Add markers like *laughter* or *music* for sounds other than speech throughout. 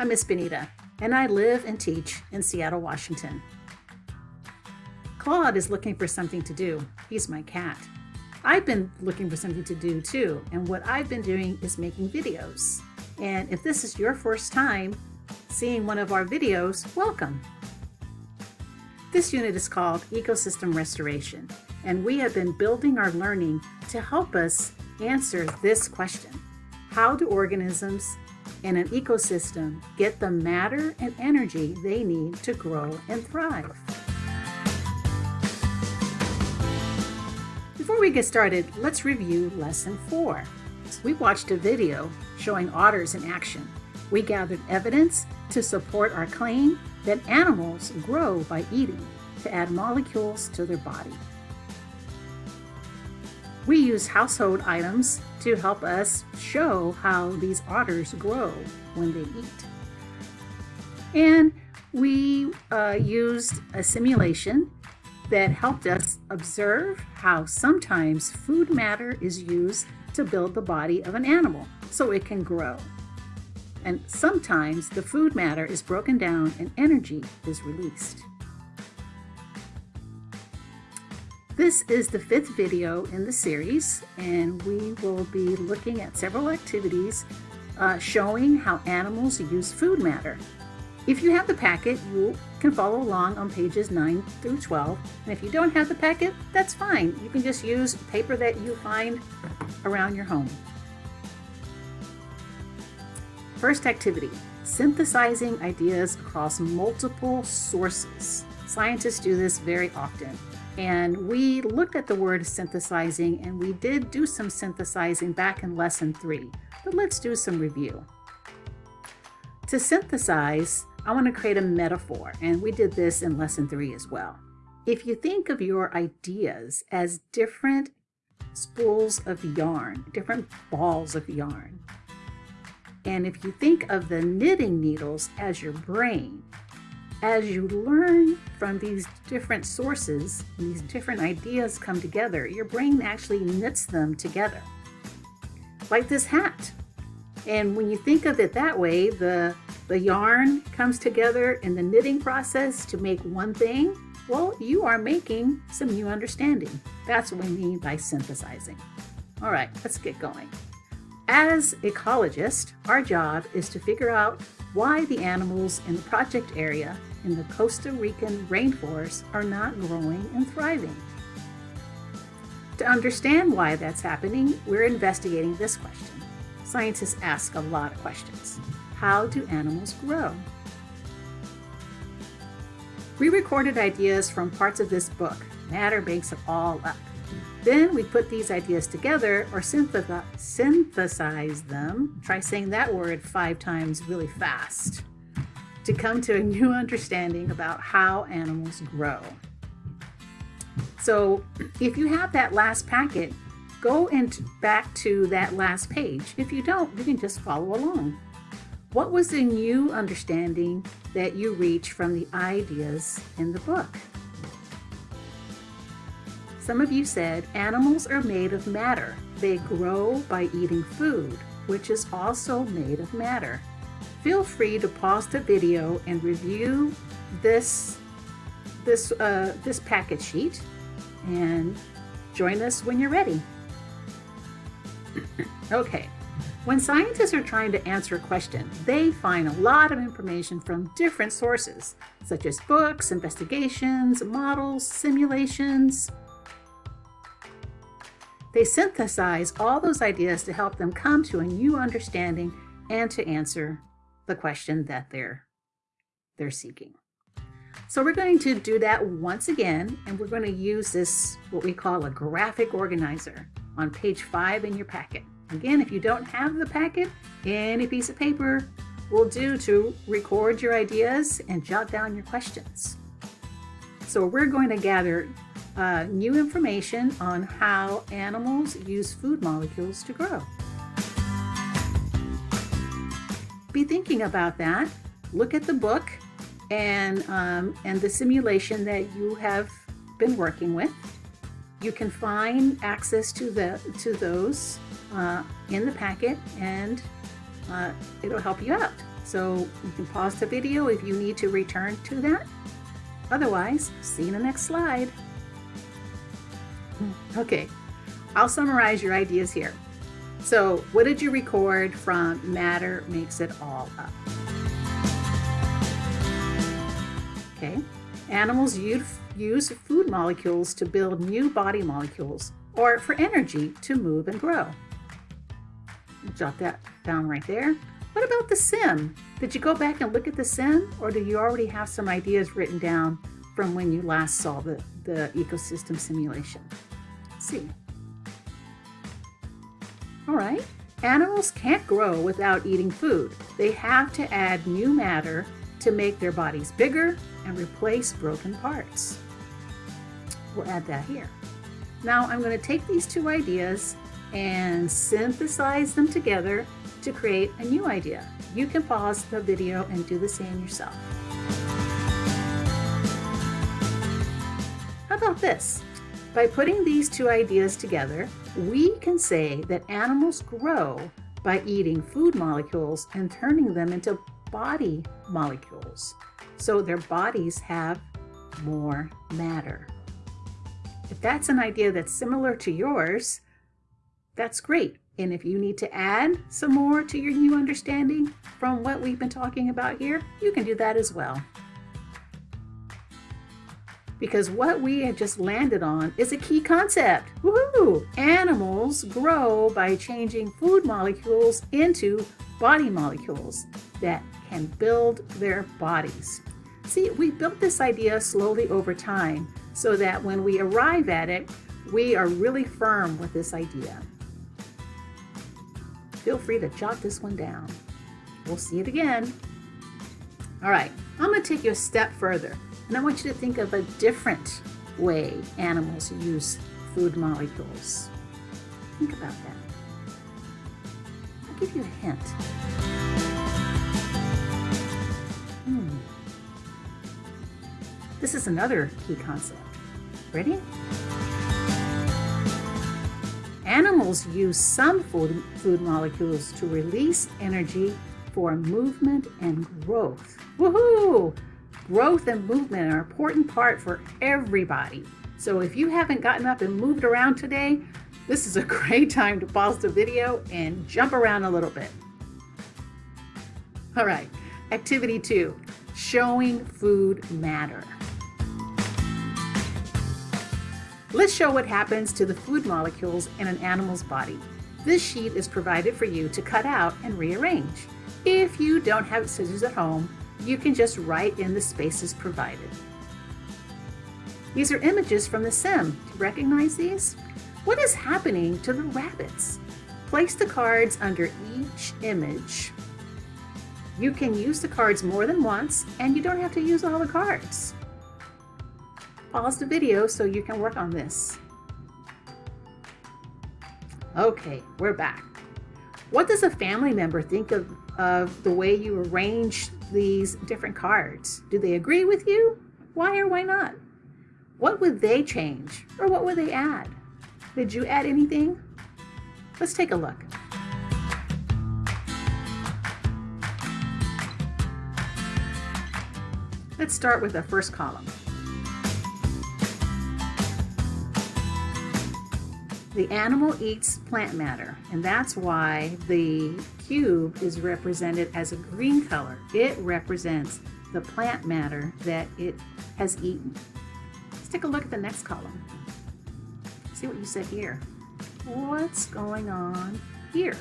I'm Miss Benita, and I live and teach in Seattle, Washington. Claude is looking for something to do. He's my cat. I've been looking for something to do too, and what I've been doing is making videos. And if this is your first time seeing one of our videos, welcome. This unit is called Ecosystem Restoration, and we have been building our learning to help us answer this question. How do organisms in an ecosystem get the matter and energy they need to grow and thrive? Before we get started, let's review Lesson 4. We watched a video showing otters in action. We gathered evidence to support our claim that animals grow by eating to add molecules to their body. We use household items to help us show how these otters grow when they eat. And we uh, used a simulation that helped us observe how sometimes food matter is used to build the body of an animal so it can grow. And sometimes the food matter is broken down and energy is released. This is the fifth video in the series, and we will be looking at several activities uh, showing how animals use food matter. If you have the packet, you can follow along on pages 9 through 12. And if you don't have the packet, that's fine. You can just use paper that you find around your home. First activity, synthesizing ideas across multiple sources. Scientists do this very often. And we looked at the word synthesizing and we did do some synthesizing back in lesson three, but let's do some review. To synthesize, I want to create a metaphor, and we did this in lesson three as well. If you think of your ideas as different spools of yarn, different balls of yarn, and if you think of the knitting needles as your brain, as you learn from these different sources, these different ideas come together, your brain actually knits them together. Like this hat. And when you think of it that way, the, the yarn comes together in the knitting process to make one thing. Well, you are making some new understanding. That's what we mean by synthesizing. All right, let's get going. As ecologists, our job is to figure out why the animals in the project area in the Costa Rican rainforest are not growing and thriving. To understand why that's happening, we're investigating this question. Scientists ask a lot of questions. How do animals grow? We recorded ideas from parts of this book. Matter makes it all up. Then we put these ideas together or synthesize them. Try saying that word five times really fast to come to a new understanding about how animals grow. So if you have that last packet, go and back to that last page. If you don't, you can just follow along. What was the new understanding that you reached from the ideas in the book? Some of you said animals are made of matter. They grow by eating food, which is also made of matter feel free to pause the video and review this this uh, this packet sheet and join us when you're ready. *clears throat* okay, when scientists are trying to answer a question, they find a lot of information from different sources, such as books, investigations, models, simulations. They synthesize all those ideas to help them come to a new understanding and to answer the question that they're they're seeking. So we're going to do that once again, and we're going to use this, what we call a graphic organizer on page five in your packet. Again, if you don't have the packet, any piece of paper will do to record your ideas and jot down your questions. So we're going to gather uh, new information on how animals use food molecules to grow be thinking about that. Look at the book and, um, and the simulation that you have been working with. You can find access to, the, to those uh, in the packet and uh, it'll help you out. So you can pause the video if you need to return to that. Otherwise, see you in the next slide. Okay, I'll summarize your ideas here. So what did you record from Matter Makes It All Up? Okay, animals use food molecules to build new body molecules or for energy to move and grow. Jot that down right there. What about the sim? Did you go back and look at the sim or do you already have some ideas written down from when you last saw the, the ecosystem simulation? Let's see. All right. Animals can't grow without eating food. They have to add new matter to make their bodies bigger and replace broken parts. We'll add that here. Now I'm going to take these two ideas and synthesize them together to create a new idea. You can pause the video and do the same yourself. How about this? By putting these two ideas together, we can say that animals grow by eating food molecules and turning them into body molecules. So their bodies have more matter. If that's an idea that's similar to yours, that's great. And if you need to add some more to your new understanding from what we've been talking about here, you can do that as well. Because what we have just landed on is a key concept. Woohoo! Animals grow by changing food molecules into body molecules that can build their bodies. See, we built this idea slowly over time so that when we arrive at it, we are really firm with this idea. Feel free to jot this one down. We'll see it again. All right, I'm gonna take you a step further and I want you to think of a different way animals use food molecules. Think about that. I'll give you a hint. Hmm. This is another key concept. Ready? Animals use some food, food molecules to release energy for movement and growth. Woohoo! Growth and movement are an important part for everybody. So if you haven't gotten up and moved around today, this is a *laughs* great time to pause the video and jump around a little bit. All right, activity two, showing food matter. Let's show what happens to the food molecules in an animal's body. This sheet is provided for you to cut out and rearrange. If you don't have scissors at home, you can just write in the spaces provided. These are images from the sim. Do you recognize these? What is happening to the rabbits? Place the cards under each image. You can use the cards more than once and you don't have to use all the cards pause the video so you can work on this. Okay, we're back. What does a family member think of, of the way you arrange these different cards? Do they agree with you? Why or why not? What would they change or what would they add? Did you add anything? Let's take a look. Let's start with the first column. The animal eats plant matter, and that's why the cube is represented as a green color. It represents the plant matter that it has eaten. Let's take a look at the next column. See what you said here. What's going on here?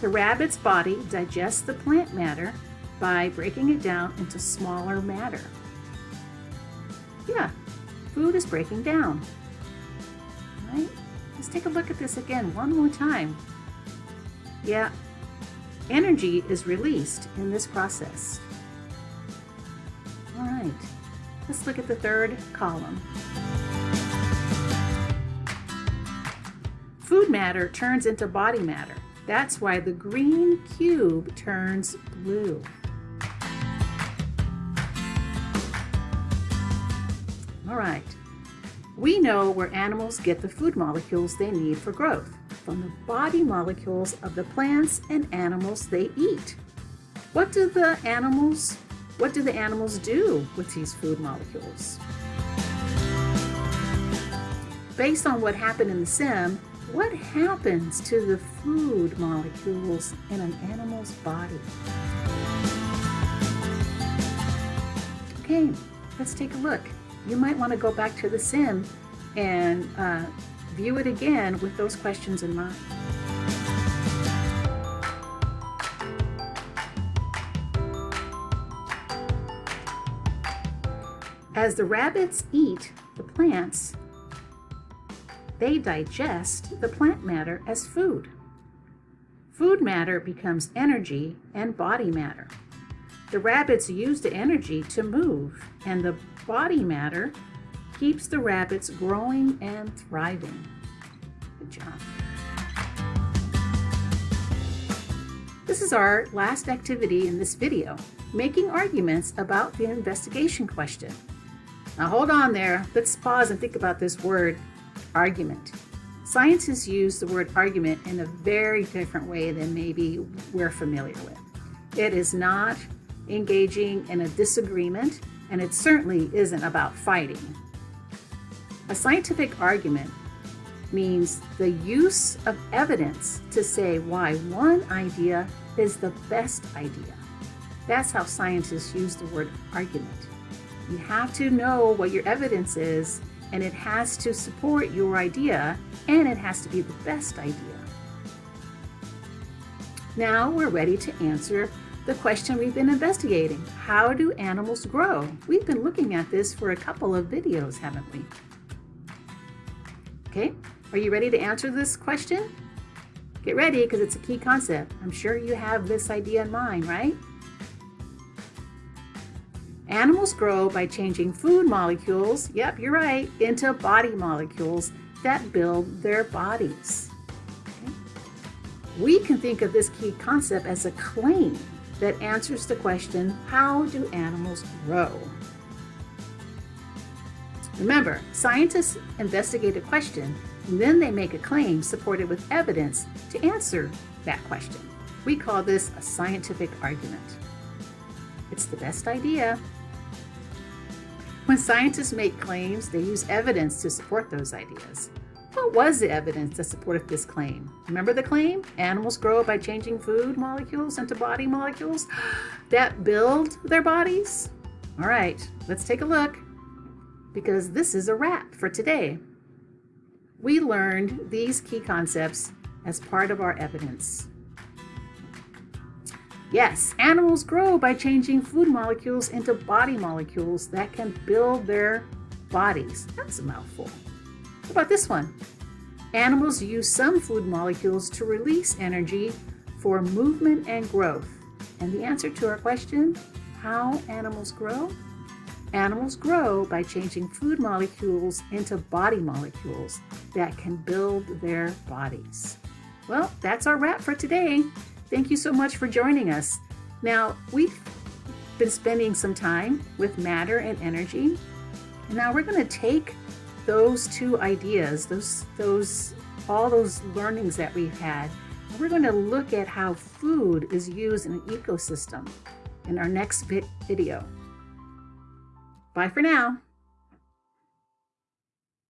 The rabbit's body digests the plant matter by breaking it down into smaller matter. Yeah, food is breaking down right? Let's take a look at this again one more time. Yeah, energy is released in this process. All right, let's look at the third column. Food matter turns into body matter. That's why the green cube turns blue. We know where animals get the food molecules they need for growth, from the body molecules of the plants and animals they eat. What do the animals, what do the animals do with these food molecules? Based on what happened in the sim, what happens to the food molecules in an animal's body? Okay, let's take a look. You might want to go back to the sim and uh, view it again with those questions in mind. As the rabbits eat the plants, they digest the plant matter as food. Food matter becomes energy and body matter. The rabbits use the energy to move, and the body matter keeps the rabbits growing and thriving. Good job. This is our last activity in this video, making arguments about the investigation question. Now hold on there, let's pause and think about this word argument. Scientists use the word argument in a very different way than maybe we're familiar with. It is not engaging in a disagreement, and it certainly isn't about fighting. A scientific argument means the use of evidence to say why one idea is the best idea. That's how scientists use the word argument. You have to know what your evidence is and it has to support your idea and it has to be the best idea. Now we're ready to answer the question we've been investigating. How do animals grow? We've been looking at this for a couple of videos, haven't we? Okay, are you ready to answer this question? Get ready because it's a key concept. I'm sure you have this idea in mind, right? Animals grow by changing food molecules, yep, you're right, into body molecules that build their bodies. Okay? We can think of this key concept as a claim that answers the question, how do animals grow? Remember, scientists investigate a question and then they make a claim supported with evidence to answer that question. We call this a scientific argument. It's the best idea when scientists make claims, they use evidence to support those ideas. What was the evidence that supported this claim? Remember the claim? Animals grow by changing food molecules into body molecules *gasps* that build their bodies? All right, let's take a look because this is a wrap for today. We learned these key concepts as part of our evidence. Yes, animals grow by changing food molecules into body molecules that can build their bodies. That's a mouthful. What about this one? Animals use some food molecules to release energy for movement and growth. And the answer to our question, how animals grow? Animals grow by changing food molecules into body molecules that can build their bodies. Well, that's our wrap for today. Thank you so much for joining us. Now, we've been spending some time with matter and energy, and now we're going to take those two ideas, those, those, all those learnings that we've had, we're going to look at how food is used in an ecosystem in our next video. Bye for now.